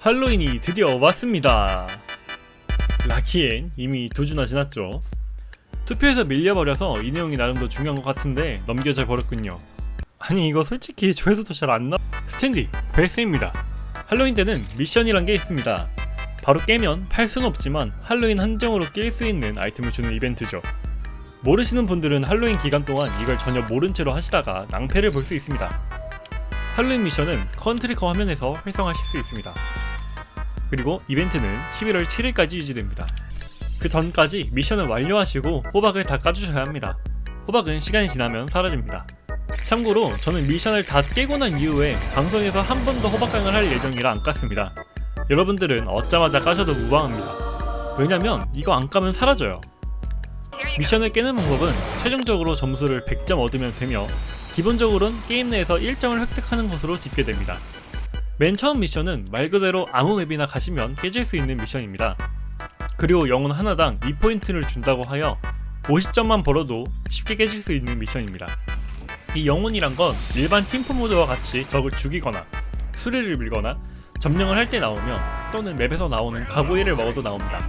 할로윈이 드디어 왔습니다. 라키엔 이미 두 주나 지났죠. 투표에서 밀려버려서 이 내용이 나름 더 중요한 것 같은데 넘겨져 버렸군요. 아니 이거 솔직히 조회수도 잘 안 나. 스탠디 베스입니다. 할로윈 때는 미션이란 게 있습니다. 바로 깨면 팔 수는 없지만 할로윈 한정으로 깰수 있는 아이템을 주는 이벤트죠. 모르시는 분들은 할로윈 기간 동안 이걸 전혀 모른 채로 하시다가 낭패를 볼 수 있습니다. 할로윈 미션은 ConTracker 화면에서 활성화하실 수 있습니다. 그리고 이벤트는 11월 7일까지 유지됩니다. 그 전까지 미션을 완료하시고 호박을 다 까주셔야 합니다. 호박은 시간이 지나면 사라집니다. 참고로 저는 미션을 다 깨고 난 이후에 방송에서 한 번 더 호박강을 할 예정이라 안 깠습니다. 여러분들은 얻자마자 까셔도 무방합니다. 왜냐면 이거 안 까면 사라져요. 미션을 깨는 방법은 최종적으로 점수를 100점 얻으면 되며 기본적으로는 게임 내에서 1점을 획득하는 것으로 집계됩니다. 맨 처음 미션은 말 그대로 아무 맵이나 가시면 깨질 수 있는 미션입니다. 그리고 영혼 하나당 2포인트를 준다고 하여 50점만 벌어도 쉽게 깨질 수 있는 미션입니다. 이 영혼이란 건 일반 팀프 모드와 같이 적을 죽이거나 수리를 밀거나 점령을 할 때 나오며 또는 맵에서 나오는 가고일을 먹어도 나옵니다.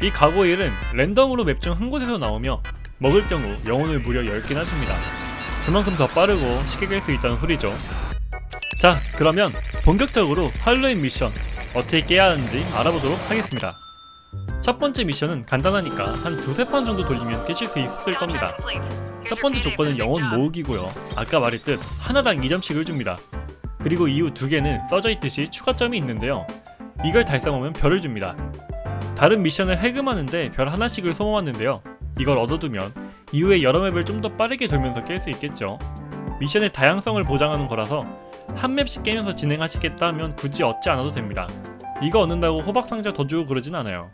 이 가고일은 랜덤으로 맵 중 한 곳에서 나오며 먹을 경우 영혼을 무려 10개나 줍니다. 그만큼 더 빠르고 쉽게 깰 수 있다는 소리죠. 자, 그러면 본격적으로 할로윈 미션 어떻게 깨야 하는지 알아보도록 하겠습니다. 첫 번째 미션은 간단하니까 한 두세 판 정도 돌리면 깨실 수 있을 겁니다. 첫 번째 조건은 영혼 모으기고요. 아까 말했듯 하나당 2점씩을 줍니다. 그리고 이후 두 개는 써져 있듯이 추가점이 있는데요. 이걸 달성하면 별을 줍니다. 다른 미션을 해금하는데 별 하나씩을 소모하는데요. 이걸 얻어두면 이후에 여러 맵을 좀 더 빠르게 돌면서 깰 수 있겠죠. 미션의 다양성을 보장하는 거라서 한 맵씩 깨면서 진행하시겠다 하면 굳이 얻지 않아도 됩니다. 이거 얻는다고 호박 상자 더 주고 그러진 않아요.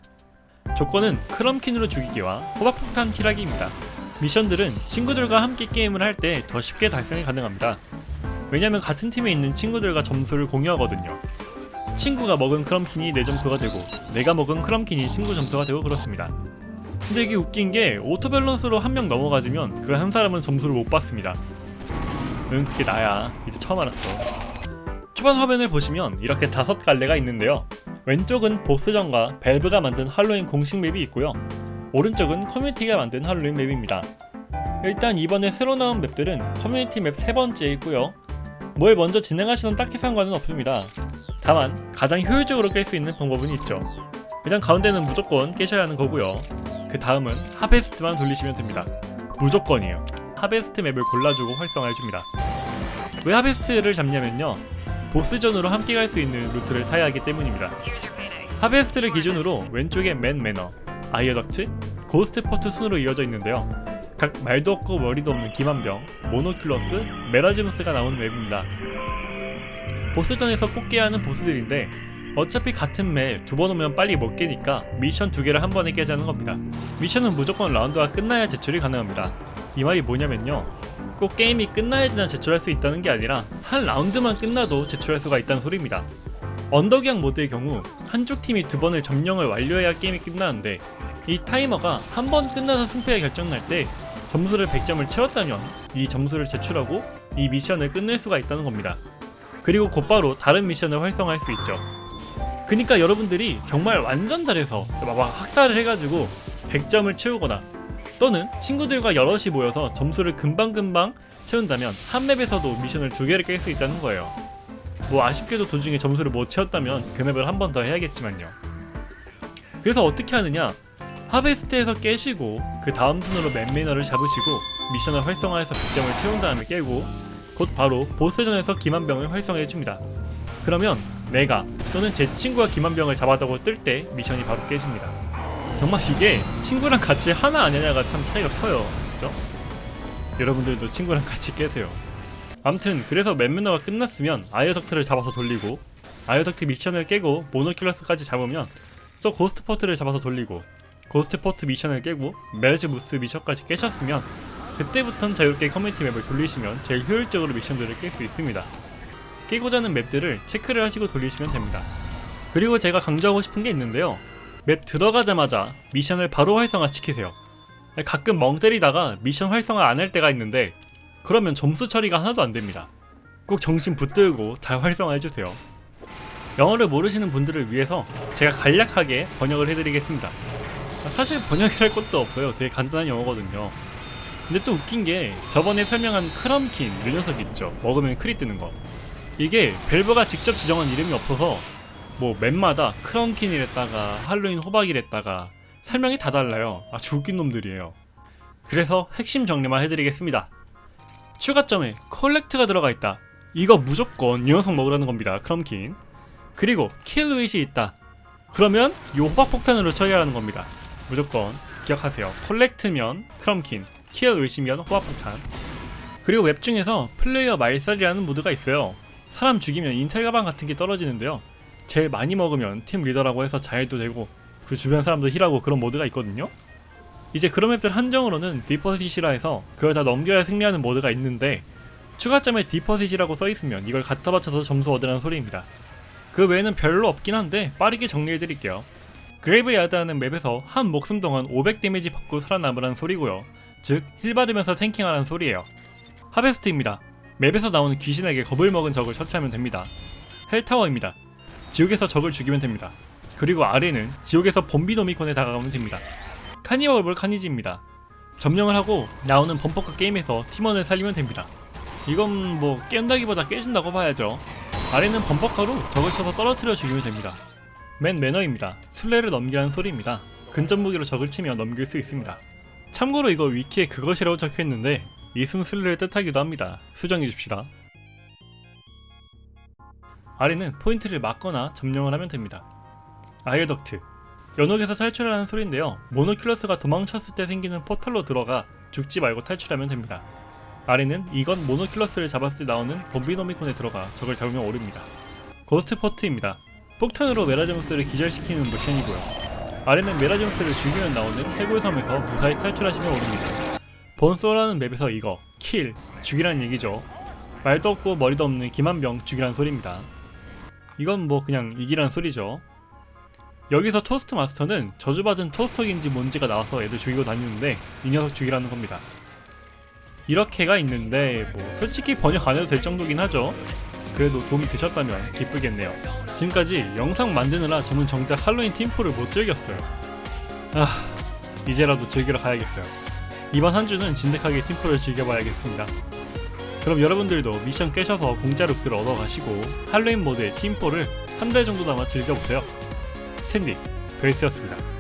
조건은 크럼킨으로 죽이기와 호박폭탄 킬하기입니다. 미션들은 친구들과 함께 게임을 할 때 더 쉽게 달성이 가능합니다. 왜냐면 같은 팀에 있는 친구들과 점수를 공유하거든요. 친구가 먹은 Crumpkin이 내 점수가 되고 내가 먹은 Crumpkin이 친구 점수가 되고 그렇습니다. 근데 이게 웃긴 게 auto balance로 한 명 넘어가지면 그 한 사람은 점수를 못 받습니다. 응 그게 나야 이제 처음 알았어. 초반 화면을 보시면 이렇게 다섯 갈래가 있는데요. 왼쪽은 보스전과 Valve가 만든 할로윈 공식 맵이 있고요. 오른쪽은 커뮤니티가 만든 할로윈 맵입니다. 일단 이번에 새로 나온 맵들은 커뮤니티 맵 세 번째에 있고요. 뭘 먼저 진행하시는 딱히 상관은 없습니다. 다만 가장 효율적으로 깰 수 있는 방법은 있죠. 일단 가운데는 무조건 깨셔야 하는 거고요. 그 다음은 Harvest만 돌리시면 됩니다. 무조건이에요. Harvest 맵을 골라주고 활성화해줍니다. 왜 Harvest를 잡냐면요. 보스전으로 함께 갈 수 있는 루트를 타야 하기 때문입니다. Harvest를 기준으로 왼쪽에 Mann Manor, Eyeaduct, Ghost Fort 순으로 이어져 있는데요. 각 말도 없고 머리도 없는 기마병, Monoculus, Merasmus가 나오는 맵입니다. 보스전에서 꼭 깨야 하는 보스들인데 어차피 같은 맵 두 번 오면 빨리 못 깨니까 미션 두 개를 한 번에 깨자는 겁니다. 미션은 무조건 라운드가 끝나야 제출이 가능합니다. 이 말이 뭐냐면요. 꼭 게임이 끝나야지나 제출할 수 있다는 게 아니라 한 라운드만 끝나도 제출할 수가 있다는 소리입니다. 언더기양 모드의 경우 한쪽 팀이 두 번을 점령을 완료해야 게임이 끝나는데 이 타이머가 한 번 끝나서 승패가 결정날 때 점수를 100점을 채웠다면 이 점수를 제출하고 이 미션을 끝낼 수가 있다는 겁니다. 그리고 곧바로 다른 미션을 활성화할 수 있죠. 그니까 여러분들이 정말 완전 잘해서 막 학살을 해가지고 100점을 채우거나 또는 친구들과 여럿이 모여서 점수를 금방금방 채운다면 한 맵에서도 미션을 두 개를 깰 수 있다는 거예요. 뭐 아쉽게도 도중에 점수를 못 채웠다면 그 맵을 한 번 더 해야겠지만요. 그래서 어떻게 하느냐? 하베스트에서 깨시고 그 다음 순으로 맨매너를 잡으시고 미션을 활성화해서 100점을 채운 다음에 깨고 곧 바로 보스전에서 기만병을 활성화해줍니다. 그러면 내가 또는 제 친구가 기만병을 잡았다고 뜰 때 미션이 바로 깨집니다. 정말 이게 친구랑 같이 하나 아니냐가 참 차이가 커요. 그죠? 여러분들도 친구랑 같이 깨세요. 암튼 그래서 Mann Manor가 끝났으면 Eyeaduct를 잡아서 돌리고 Eyeaduct 미션을 깨고 Monoculus까지 잡으면 또 Ghost Fort를 잡아서 돌리고 Ghost Fort 미션을 깨고 Merasmus 미션까지 깨셨으면 그때부턴 자유롭게 커뮤니티 맵을 돌리시면 제일 효율적으로 미션들을 깰 수 있습니다. 깨고자 하는 맵들을 체크를 하시고 돌리시면 됩니다. 그리고 제가 강조하고 싶은 게 있는데요. 맵 들어가자마자 미션을 바로 활성화 시키세요. 가끔 멍 때리다가 미션 활성화 안 할 때가 있는데 그러면 점수 처리가 하나도 안 됩니다. 꼭 정신 붙들고 잘 활성화해주세요. 영어를 모르시는 분들을 위해서 제가 간략하게 번역을 해드리겠습니다. 사실 번역이랄 것도 없어요. 되게 간단한 영어거든요. 근데 또 웃긴 게 저번에 설명한 크럼킨 이 녀석 있죠. 먹으면 크리 뜨는 거. 이게 밸브가 직접 지정한 이름이 없어서 뭐 맵마다 크럼킨이랬다가 할로윈 호박이랬다가 설명이 다 달라요. 아주 웃긴 놈들이에요. 그래서 핵심 정리만 해드리겠습니다. 추가점에 collect가 들어가 있다. 이거 무조건 이 녀석 먹으라는 겁니다. Crumpkin. 그리고 kill with이 있다. 그러면 요 호박 폭탄으로 처리하라는 겁니다. 무조건 기억하세요. collect면 Crumpkin, kill with이면 호박 폭탄. 그리고 맵 중에서 플레이어 말살이라는 모드가 있어요. 사람 죽이면 인텔 가방 같은 게 떨어지는데요. 제일 많이 먹으면 팀 리더라고 해서 자해도 되고 그 주변 사람도 힐하고 그런 모드가 있거든요. 이제 그런 맵들 한정으로는 deposit이라 해서 그걸 다 넘겨야 승리하는 모드가 있는데 추가점에 deposit이라고 써있으면 이걸 갖다 바쳐서 점수 얻으라는 소리입니다. 그 외에는 별로 없긴 한데 빠르게 정리해드릴게요. Graveyard라는 맵에서 한 목숨 동안 500 데미지 받고 살아남으라는 소리고요. 즉, 힐 받으면서 tanking하라는 소리예요. Harvest입니다. 맵에서 나오는 귀신에게 겁을 먹은 적을 처치하면 됩니다. 헬타워입니다. 지옥에서 적을 죽이면 됩니다. 그리고 아래는 지옥에서 범비노미콘에 다가가면 됩니다. 카니발볼 카니지입니다. 점령을 하고 나오는 범퍼카 게임에서 팀원을 살리면 됩니다. 이건 뭐 깬다기보다 깨진다고 봐야죠. 아래는 범퍼카로 적을 쳐서 떨어뜨려 죽이면 됩니다. 맨 매너입니다. 술래를 넘기라는 소리입니다. 근접 무기로 적을 치며 넘길 수 있습니다. 참고로 이거 위키에 그것이라고 적혀있는데 이승 술래를 뜻하기도 합니다. 수정해 줍시다. 아래는 포인트를 막거나 점령을 하면 됩니다. Eyeaduct 연옥에서 탈출하라는 소리인데요. Monoculus가 도망쳤을 때 생기는 포탈로 들어가 죽지 말고 탈출하면 됩니다. 아래는 이건 Monoculus를 잡았을 때 나오는 Bombinomicon에 들어가 적을 잡으면 오릅니다. Ghost Fort입니다. 폭탄으로 Merasmus를 기절시키는 미션이고요. 아래는 Merasmus를 죽이면 나오는 해골 섬에서 무사히 탈출하시면 오릅니다. 본소라는 맵에서 이거 킬 죽이란 얘기죠. 말도 없고 머리도 없는 기마병 죽이란 소리입니다. 이건 뭐 그냥 이기란 소리죠. 여기서 Toastmaster는 저주받은 토스터인지 뭔지가 나와서 애들 죽이고 다니는데 이 녀석 죽이라는 겁니다. 이렇게가 있는데 뭐 솔직히 번역 안 해도 될 정도긴 하죠. 그래도 도움이 되셨다면 기쁘겠네요. 지금까지 영상 만드느라 저는 정작 할로윈 팀포를 못 즐겼어요. 아 이제라도 즐기러 가야겠어요. 이번 한 주는 진득하게 팀포를 즐겨봐야겠습니다. 그럼 여러분들도 미션 깨셔서 공짜 룩들 얻어가시고 할로윈 모드의 팀포를 한 달 정도 남아 즐겨보세요. 스탠디 베이스였습니다.